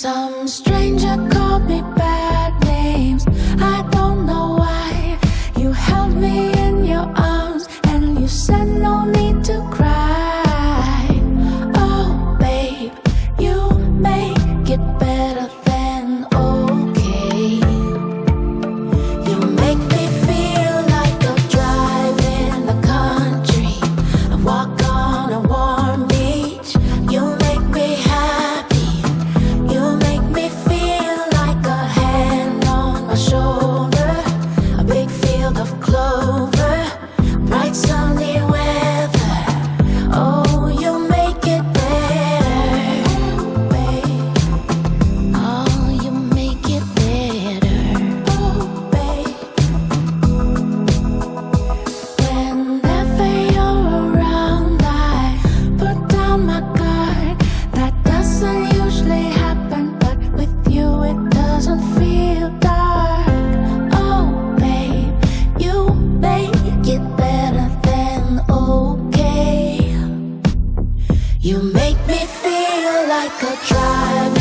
Some stranger called me like a driver.